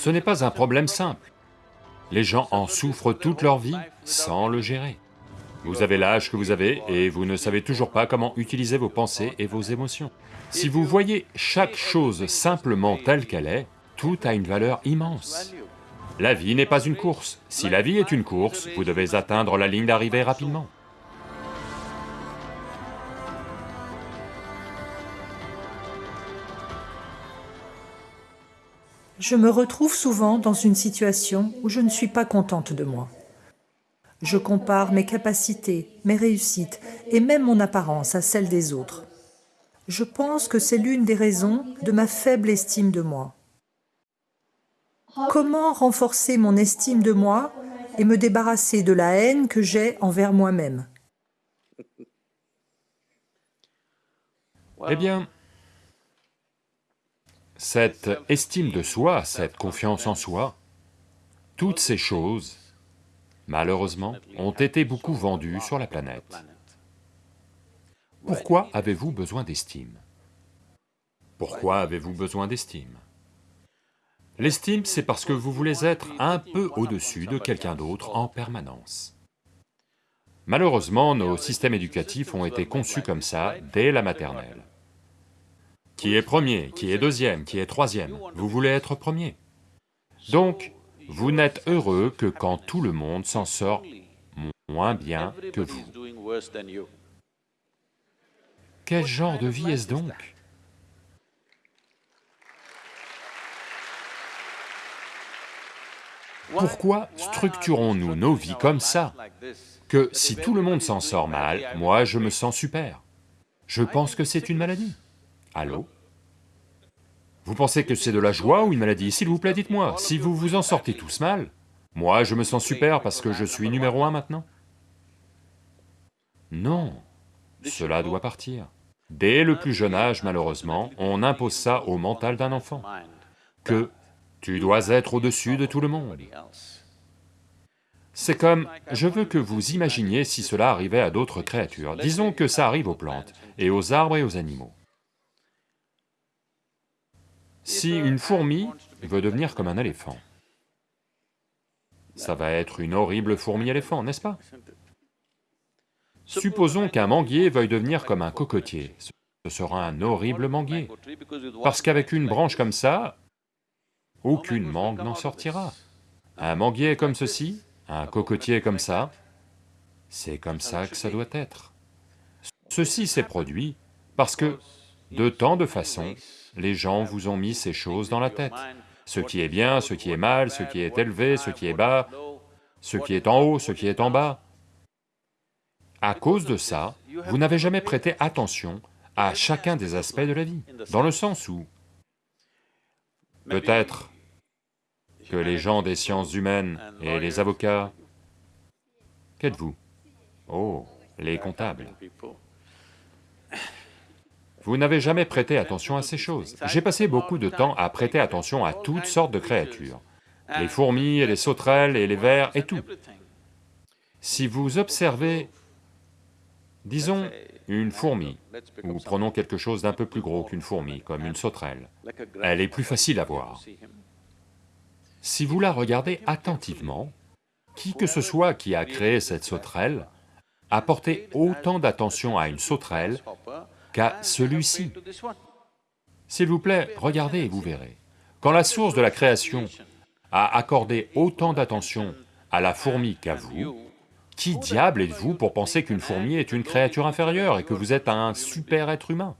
Ce n'est pas un problème simple. Les gens en souffrent toute leur vie sans le gérer. Vous avez l'âge que vous avez et vous ne savez toujours pas comment utiliser vos pensées et vos émotions. Si vous voyez chaque chose simplement telle qu'elle est, tout a une valeur immense. La vie n'est pas une course. Si la vie est une course, vous devez atteindre la ligne d'arrivée rapidement. Je me retrouve souvent dans une situation où je ne suis pas contente de moi. Je compare mes capacités, mes réussites et même mon apparence à celle des autres. Je pense que c'est l'une des raisons de ma faible estime de moi. Comment renforcer mon estime de moi et me débarrasser de la haine que j'ai envers moi-même? Eh bien, cette estime de soi, cette confiance en soi, toutes ces choses, malheureusement, ont été beaucoup vendues sur la planète. Pourquoi avez-vous besoin d'estime? Pourquoi avez-vous besoin d'estime? L'estime, c'est parce que vous voulez être un peu au-dessus de quelqu'un d'autre en permanence. Malheureusement, nos systèmes éducatifs ont été conçus comme ça dès la maternelle. Qui est premier, qui est deuxième, qui est troisième Vous voulez être premier. Donc, vous n'êtes heureux que quand tout le monde s'en sort moins bien que vous. Quel genre de vie est-ce donc? Pourquoi structurons-nous nos vies comme ça? Que si tout le monde s'en sort mal, moi je me sens super. Je pense que c'est une maladie. Allô Vous pensez que c'est de la joie ou une maladie S'il vous plaît, dites-moi, si vous vous en sortez tous mal, moi je me sens super parce que je suis numéro un maintenant Non, cela doit partir. Dès le plus jeune âge, malheureusement, on impose ça au mental d'un enfant, que tu dois être au-dessus de tout le monde. C'est comme, je veux que vous imaginiez si cela arrivait à d'autres créatures, disons que ça arrive aux plantes, et aux arbres et aux animaux. Si une fourmi veut devenir comme un éléphant, ça va être une horrible fourmi-éléphant, n'est-ce pas? Supposons qu'un manguier veuille devenir comme un cocotier, ce sera un horrible manguier, parce qu'avec une branche comme ça, aucune mangue n'en sortira. Un manguier comme ceci, un cocotier comme ça, c'est comme ça que ça doit être. Ceci s'est produit parce que, de tant de façons, les gens vous ont mis ces choses dans la tête. Ce qui est bien, ce qui est mal, ce qui est élevé, ce qui est bas, ce qui est en haut, ce qui est en bas. À cause de ça, vous n'avez jamais prêté attention à chacun des aspects de la vie, dans le sens où peut-être que les gens des sciences humaines et les avocats... Qu'êtes-vous? Oh, les comptables. Vous n'avez jamais prêté attention à ces choses. J'ai passé beaucoup de temps à prêter attention à toutes sortes de créatures, les fourmis et les sauterelles et les vers et tout. Si vous observez, disons, une fourmi, ou prenons quelque chose d'un peu plus gros qu'une fourmi, comme une sauterelle, elle est plus facile à voir. Si vous la regardez attentivement, qui que ce soit qui a créé cette sauterelle a porté autant d'attention à une sauterelle qu'à celui-ci. S'il vous plaît, regardez et vous verrez. Quand la source de la création a accordé autant d'attention à la fourmi qu'à vous, qui diable êtes-vous pour penser qu'une fourmi est une créature inférieure et que vous êtes un super être humain?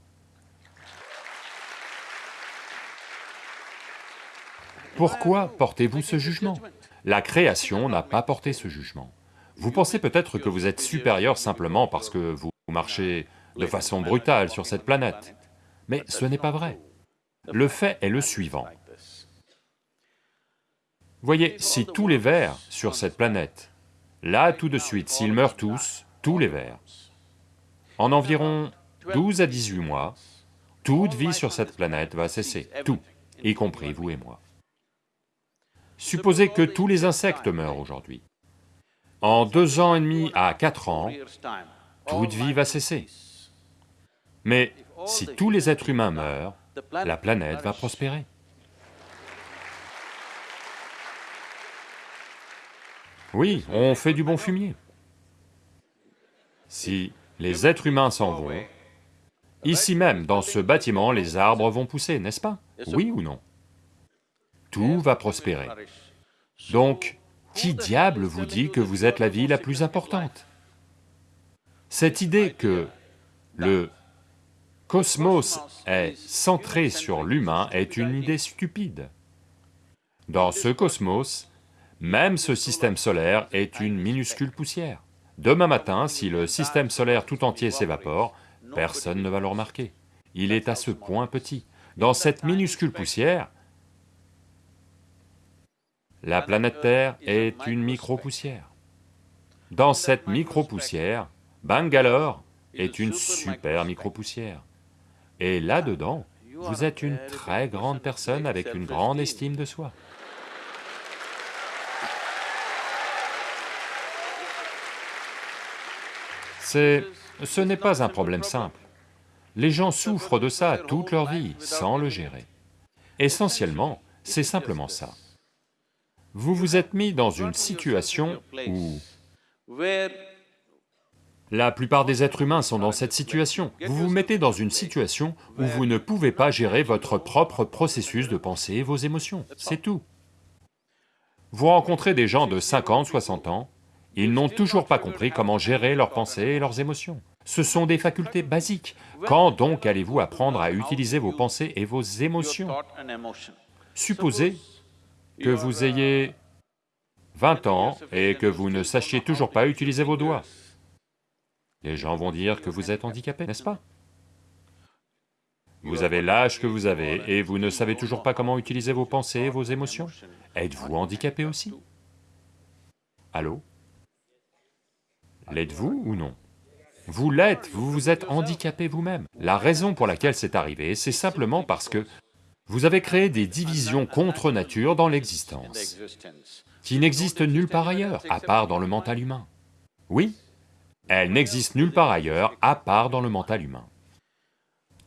Pourquoi portez-vous ce jugement? La création n'a pas porté ce jugement. Vous pensez peut-être que vous êtes supérieur simplement parce que vous marchez de façon brutale sur cette planète. Mais ce n'est pas vrai. Le fait est le suivant. Voyez, si tous les vers sur cette planète, là tout de suite, s'ils meurent tous, tous les vers, en environ 12 à 18 mois, toute vie sur cette planète va cesser, tout, y compris vous et moi. Supposez que tous les insectes meurent aujourd'hui. En deux ans et demi à quatre ans, toute vie va cesser. Mais si tous les êtres humains meurent, la planète va prospérer. Oui, on fait du bon fumier. Si les êtres humains s'en vont, ici même, dans ce bâtiment, les arbres vont pousser, n'est-ce pas? Oui ou non? Tout va prospérer. Donc, qui diable vous dit que vous êtes la vie la plus importante? Cette idée que le cosmos est centré sur l'humain est une idée stupide. Dans ce cosmos, même ce système solaire est une minuscule poussière. Demain matin, si le système solaire tout entier s'évapore, personne ne va le remarquer. Il est à ce point petit. Dans cette minuscule poussière, la planète Terre est une micro-poussière. Dans cette micro-poussière, Bangalore est une super micro-poussière. Et là-dedans, vous êtes une très grande personne avec une grande estime de soi. C'est... ce n'est pas un problème simple. Les gens souffrent de ça toute leur vie, sans le gérer. Essentiellement, c'est simplement ça. Vous vous êtes mis dans une situation où la plupart des êtres humains sont dans cette situation. Vous vous mettez dans une situation où vous ne pouvez pas gérer votre propre processus de pensée et vos émotions, c'est tout. Vous rencontrez des gens de 50, 60 ans, ils n'ont toujours pas compris comment gérer leurs pensées et leurs émotions. Ce sont des facultés basiques. Quand donc allez-vous apprendre à utiliser vos pensées et vos émotions? Supposez que vous ayez 20 ans et que vous ne sachiez toujours pas utiliser vos doigts. Les gens vont dire que vous êtes handicapé, n'est-ce pas? Vous avez l'âge que vous avez et vous ne savez toujours pas comment utiliser vos pensées et vos émotions. Êtes-vous handicapé aussi? Allô? L'êtes-vous ou non? Vous l'êtes, vous vous êtes handicapé vous-même. La raison pour laquelle c'est arrivé, c'est simplement parce que vous avez créé des divisions contre nature dans l'existence, qui n'existent nulle part ailleurs, à part dans le mental humain. Oui, elle n'existe nulle part ailleurs, à part dans le mental humain.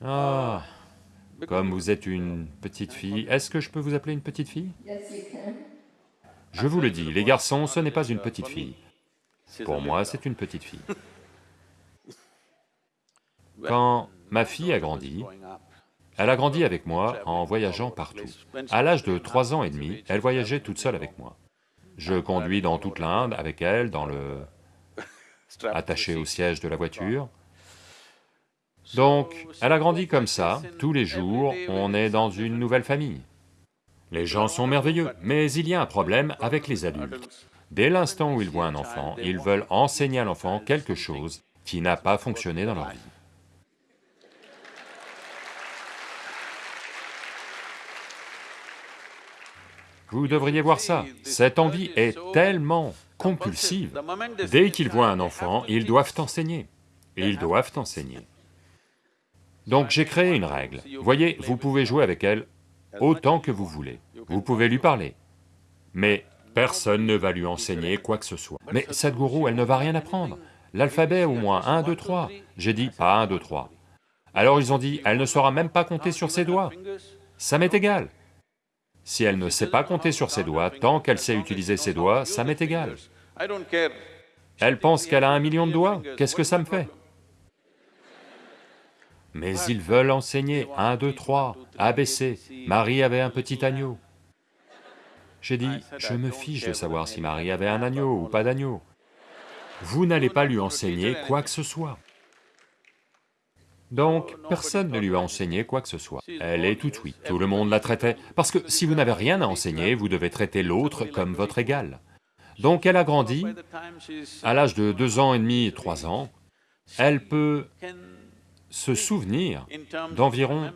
Ah, comme vous êtes une petite fille, est-ce que je peux vous appeler une petite fille? Je vous le dis, les garçons, ce n'est pas une petite fille. Pour moi, c'est une petite fille. Quand ma fille a grandi, elle a grandi avec moi en voyageant partout. À l'âge de trois ans et demi, elle voyageait toute seule avec moi. Je conduis dans toute l'Inde avec elle, dans le attaché au siège de la voiture. Donc, elle a grandi comme ça, tous les jours, on est dans une nouvelle famille. Les gens sont merveilleux, mais il y a un problème avec les adultes. Dès l'instant où ils voient un enfant, ils veulent enseigner à l'enfant quelque chose qui n'a pas fonctionné dans leur vie. Vous devriez voir ça, cette envie est tellement compulsive. Dès qu'ils voient un enfant, ils doivent enseigner, ils doivent enseigner. Donc j'ai créé une règle. Voyez, vous pouvez jouer avec elle autant que vous voulez, vous pouvez lui parler, mais personne ne va lui enseigner quoi que ce soit. Mais Sadhguru, elle ne va rien apprendre. L'alphabet au moins, 1, 2, 3. J'ai dit, pas 1, 2, 3. Alors ils ont dit, elle ne saura même pas compter sur ses doigts. Ça m'est égal. Si elle ne sait pas compter sur ses doigts, tant qu'elle sait utiliser ses doigts, ça m'est égal. Elle pense qu'elle a un million de doigts, qu'est-ce que ça me fait? Mais ils veulent enseigner, 1, 2, 3, ABC, Marie avait un petit agneau. J'ai dit, je me fiche de savoir si Marie avait un agneau ou pas d'agneau. Vous n'allez pas lui enseigner quoi que ce soit. Donc, personne ne lui a enseigné quoi que ce soit. Elle est toute oui, tout le monde la traitait, parce que si vous n'avez rien à enseigner, vous devez traiter l'autre comme votre égal. Donc elle a grandi, à l'âge de deux ans et demi, trois ans, elle peut se souvenir d'environ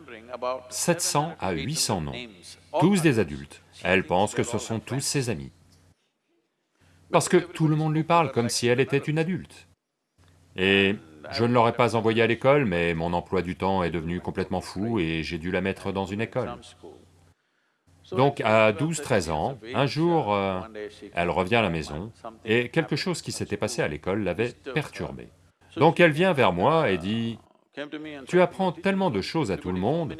700 à 800 noms, tous des adultes. Elle pense que ce sont tous ses amis. Parce que tout le monde lui parle comme si elle était une adulte. Et je ne l'aurais pas envoyée à l'école, mais mon emploi du temps est devenu complètement fou et j'ai dû la mettre dans une école. Donc à 12-13 ans, un jour, euh, elle revient à la maison et quelque chose qui s'était passé à l'école l'avait perturbée. Donc elle vient vers moi et dit, « Tu apprends tellement de choses à tout le monde,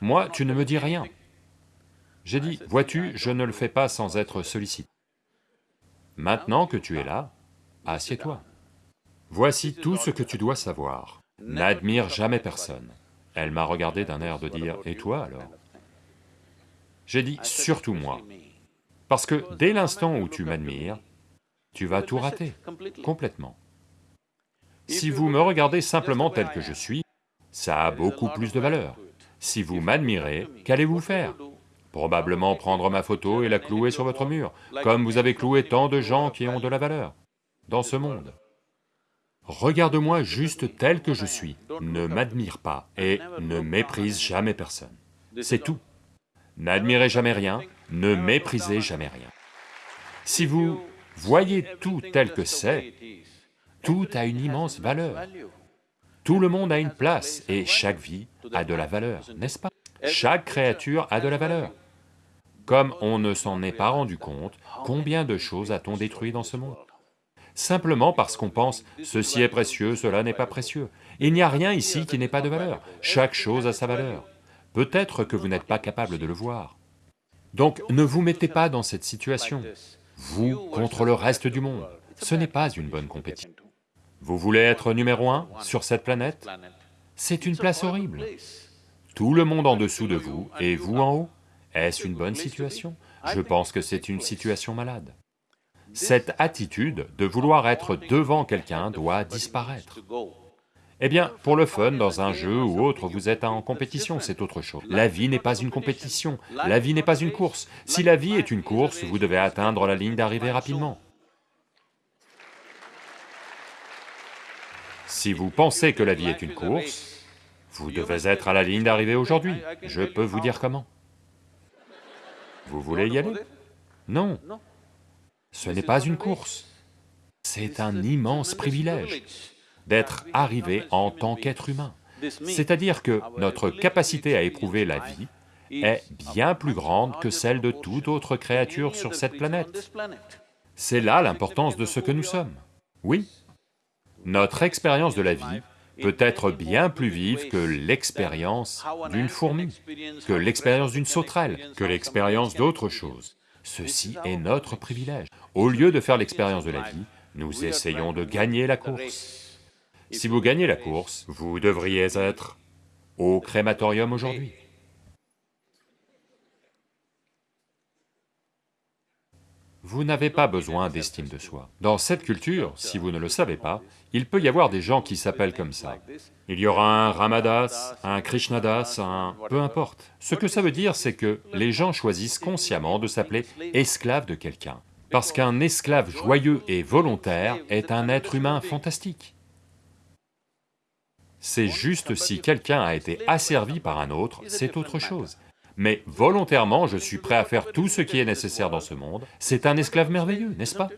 moi tu ne me dis rien. » J'ai dit, « Vois-tu, je ne le fais pas sans être sollicité. » Maintenant que tu es là, assieds-toi. Voici tout ce que tu dois savoir. N'admire jamais personne. Elle m'a regardé d'un air de dire, et toi alors? J'ai dit, surtout moi. Parce que dès l'instant où tu m'admires, tu vas tout rater, complètement. Si vous me regardez simplement tel que je suis, ça a beaucoup plus de valeur. Si vous m'admirez, qu'allez-vous faire? Probablement prendre ma photo et la clouer sur votre mur, comme vous avez cloué tant de gens qui ont de la valeur dans ce monde. Regarde-moi juste tel que je suis, ne m'admire pas et ne méprise jamais personne. C'est tout. N'admirez jamais rien, ne méprisez jamais rien. Si vous voyez tout tel que c'est, tout a une immense valeur. Tout le monde a une place et chaque vie a de la valeur, n'est-ce pas? Chaque créature a de la valeur. Comme on ne s'en est pas rendu compte, combien de choses a-t-on détruit dans ce monde? Simplement parce qu'on pense, ceci est précieux, cela n'est pas précieux. Il n'y a rien ici qui n'ait pas de valeur, chaque chose a sa valeur. Peut-être que vous n'êtes pas capable de le voir. Donc ne vous mettez pas dans cette situation, vous contre le reste du monde, ce n'est pas une bonne compétition. Vous voulez être numéro un sur cette planète? C'est une place horrible. Tout le monde en dessous de vous et vous en haut est-ce une bonne situation? Je pense que c'est une situation malade. Cette attitude de vouloir être devant quelqu'un doit disparaître. Eh bien, pour le fun, dans un jeu ou autre, vous êtes en compétition, c'est autre chose. La vie n'est pas une compétition, la vie n'est pas une course. Si la vie est une course, vous devez atteindre la ligne d'arrivée rapidement. Si vous pensez que la vie est une course, vous devez être à la ligne d'arrivée aujourd'hui. Je peux vous dire comment. Vous voulez y aller? Non. Ce n'est pas une course. C'est un immense privilège d'être arrivé en tant qu'être humain. C'est-à-dire que notre capacité à éprouver la vie est bien plus grande que celle de toute autre créature sur cette planète. C'est là l'importance de ce que nous sommes. Oui, notre expérience de la vie peut être bien plus vive que l'expérience d'une fourmi, que l'expérience d'une sauterelle, que l'expérience d'autre chose. Ceci est notre privilège. Au lieu de faire l'expérience de la vie, nous essayons de gagner la course. Si vous gagnez la course, vous devriez être au crématorium aujourd'hui. Vous n'avez pas besoin d'estime de soi. Dans cette culture, si vous ne le savez pas, il peut y avoir des gens qui s'appellent comme ça. Il y aura un Ramadas, un Krishnadas, un... peu importe. Ce que ça veut dire, c'est que les gens choisissent consciemment de s'appeler esclave de quelqu'un. Parce qu'un esclave joyeux et volontaire est un être humain fantastique. C'est juste si quelqu'un a été asservi par un autre, c'est autre chose. mais volontairement je suis prêt à faire tout ce qui est nécessaire dans ce monde, c'est un esclave merveilleux, n'est-ce pas